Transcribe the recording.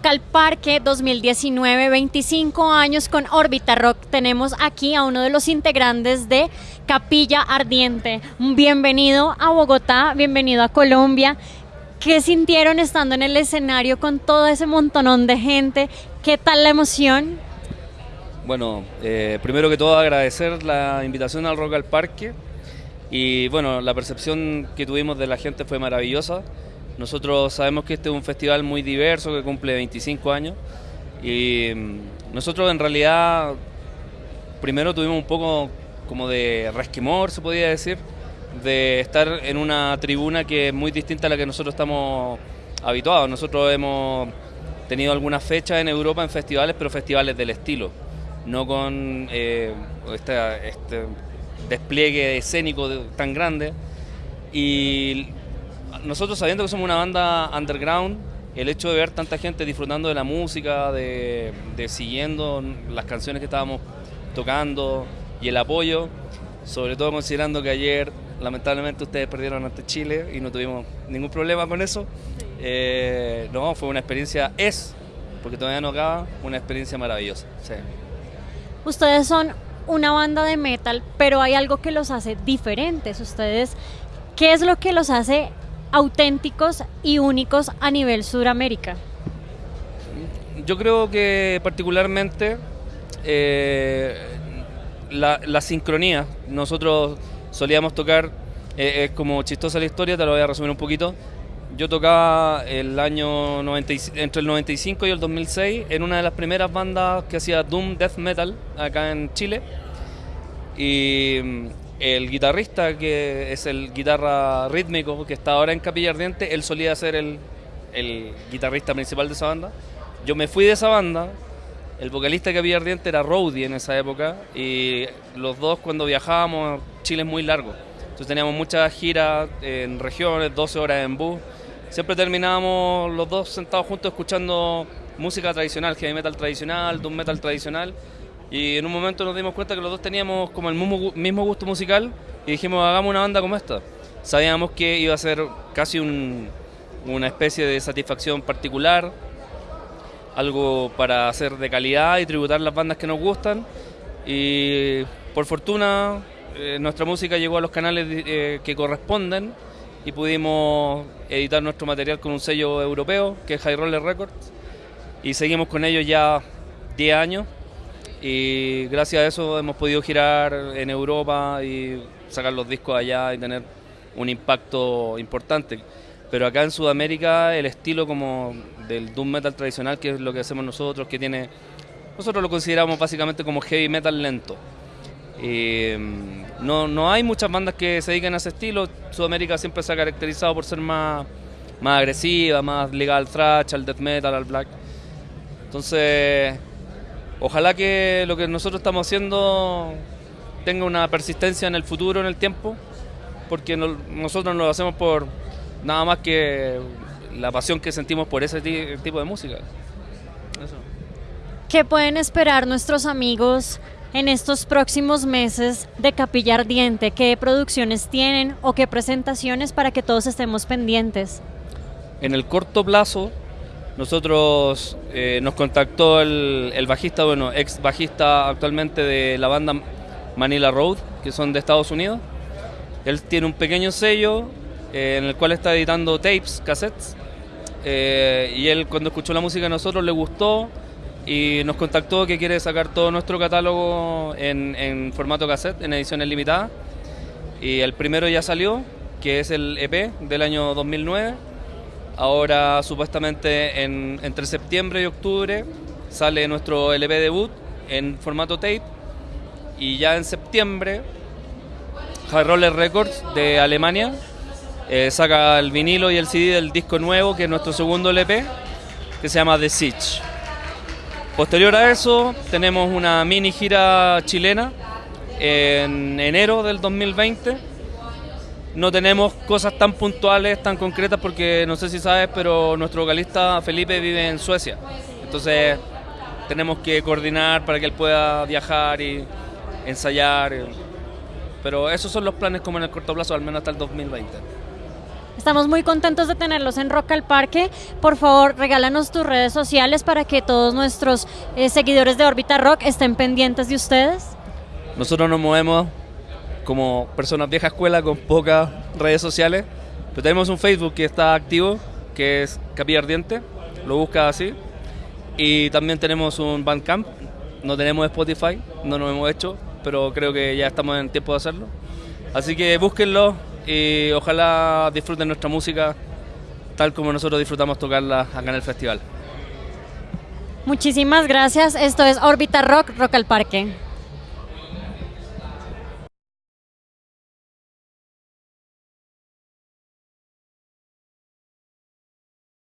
Rock al Parque 2019, 25 años con Orbita Rock. Tenemos aquí a uno de los integrantes de Capilla Ardiente. Bienvenido a Bogotá, bienvenido a Colombia. ¿Qué sintieron estando en el escenario con todo ese montonón de gente? ¿Qué tal la emoción? Bueno, eh, primero que todo agradecer la invitación al Rock al Parque y bueno, la percepción que tuvimos de la gente fue maravillosa. Nosotros sabemos que este es un festival muy diverso que cumple 25 años y mm, nosotros en realidad primero tuvimos un poco como de resquemor, se podía decir, de estar en una tribuna que es muy distinta a la que nosotros estamos habituados. Nosotros hemos tenido algunas fechas en Europa en festivales, pero festivales del estilo, no con eh, este despliegue escénico tan grande. Y nosotros sabiendo que somos una banda underground, el hecho de ver tanta gente disfrutando de la música, de, siguiendo las canciones que estábamos tocando y el apoyo, sobre todo considerando que ayer lamentablemente ustedes perdieron ante Chile y no tuvimos ningún problema con eso. Eh, no, fue una experiencia, es, porque todavía no acaba, una experiencia maravillosa. Ustedes son una banda de metal, pero hay algo que los hace diferentes. Ustedes, ¿qué es lo que los hace auténticos y únicos a nivel Sudamérica? Yo creo que particularmente eh, la, sincronía. Nosotros solíamos tocar, eh, es como chistosa la historia, te lo voy a resumir un poquito. Yo tocaba el año entre el 95 y el 2006 en una de las primeras bandas que hacía Doom Death Metal acá en Chile. Y el guitarrista, que es el guitarra rítmico, que está ahora en Capilla Ardiente, él solía ser el, guitarrista principal de esa banda. Yo me fui de esa banda, el vocalista de Capilla Ardiente era Rowdy en esa época, y los dos cuando viajábamos, Chile es muy largo, entonces teníamos muchas giras en regiones, 12 horas en bus, siempre terminábamos los dos sentados juntos escuchando música tradicional, heavy metal tradicional, doom metal tradicional, y en un momento nos dimos cuenta que los dos teníamos como el mismo, gusto musical y dijimos, hagamos una banda como esta. Sabíamos que iba a ser casi una especie de satisfacción particular, algo para hacer de calidad y tributar las bandas que nos gustan. Y por fortuna eh, nuestra música llegó a los canales eh, que corresponden y pudimos editar nuestro material con un sello europeo que es High Roller Records y seguimos con ellos ya 10 años y gracias a eso hemos podido girar en Europa y sacar los discos allá y tener un impacto importante. Pero acá en Sudamérica el estilo como del doom metal tradicional, que es lo que hacemos nosotros, que tiene nosotros lo consideramos básicamente como heavy metal lento. Mm, no, no hay muchas bandas que se dediquen a ese estilo. Sudamérica siempre se ha caracterizado por ser más, más agresiva, más ligada al thrash, al death metal, al black. Entonces, Ojalá que lo que nosotros estamos haciendo tenga una persistencia en el futuro, en el tiempo, porque nosotros no lo hacemos por nada más que la pasión que sentimos por ese tipo de música. ¿Qué pueden esperar nuestros amigos en estos próximos meses de Capilla Ardiente? ¿Qué producciones tienen o qué presentaciones para que todos estemos pendientes? En el corto plazo nosotros eh, nos contactó el, bajista, bueno, ex bajista actualmente de la banda Manila Road, que son de Estados Unidos. Él tiene un pequeño sello eh, en el cual está editando tapes, cassettes. Eh, y él cuando escuchó la música de nosotros le gustó y nos contactó que quiere sacar todo nuestro catálogo en, en formato cassette, en ediciones limitadas. Y el primero ya salió, que es el EP del año 2009 Ahora supuestamente entre septiembre y octubre sale nuestro LP debut en formato tape y ya en septiembre High Roller Records de Alemania eh, saca el vinilo y el CD del disco nuevo que es nuestro segundo LP que se llama The Siege. Posterior a eso tenemos una mini gira chilena en enero del 2020 no tenemos cosas tan puntuales, tan concretas, porque no sé si sabes, pero nuestro vocalista Felipe vive en Suecia. Entonces tenemos que coordinar para que él pueda viajar y ensayar. Pero esos son los planes como en el corto plazo, al menos hasta el 2020. Estamos muy contentos de tenerlos en Rock al Parque. Por favor, regálanos tus redes sociales para que todos nuestros eh, seguidores de Orbita Rock estén pendientes de ustedes. Nosotros nos movemos como personas vieja escuela con pocas redes sociales, pero tenemos un Facebook que está activo, que es Capilla Ardiente, lo busca así. Y también tenemos un Bandcamp, no tenemos Spotify, no lo hemos hecho, pero creo que ya estamos en tiempo de hacerlo. Así que búsquenlo y ojalá disfruten nuestra música tal como nosotros disfrutamos tocarla acá en el festival. Muchísimas gracias. Esto es Orbita Rock, Rock al Parque.